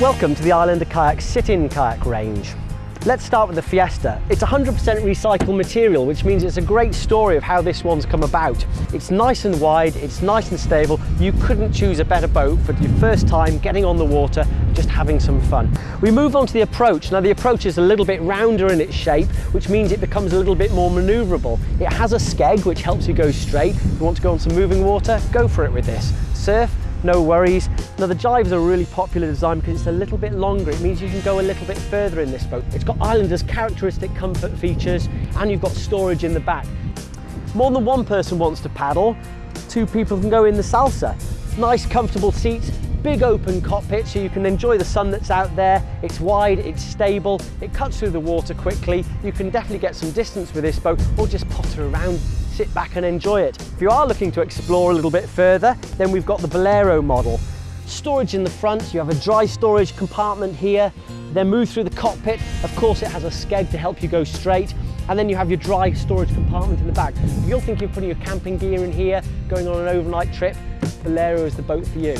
Welcome to the Islander Kayak sit-in kayak range. Let's start with the Fiesta. It's 100% recycled material, which means it's a great story of how this one's come about. It's nice and wide, it's nice and stable. You couldn't choose a better boat for your first time getting on the water, just having some fun. We move on to the approach. Now the approach is a little bit rounder in its shape, which means it becomes a little bit more maneuverable. It has a skeg, which helps you go straight. If you want to go on some moving water, go for it with this. Surf, no worries. Now the Jive is a really popular design because it's a little bit longer. It means you can go a little bit further in this boat. It's got Islander's characteristic comfort features and you've got storage in the back. More than one person wants to paddle, two people can go in the salsa. Nice comfortable seats, big open cockpit so you can enjoy the sun that's out there. It's wide, it's stable, it cuts through the water quickly. You can definitely get some distance with this boat or just potter around sit back and enjoy it. If you are looking to explore a little bit further, then we've got the Bolero model. Storage in the front, you have a dry storage compartment here, then move through the cockpit. Of course, it has a skeg to help you go straight. And then you have your dry storage compartment in the back. If you're thinking of putting your camping gear in here, going on an overnight trip, Bolero is the boat for you.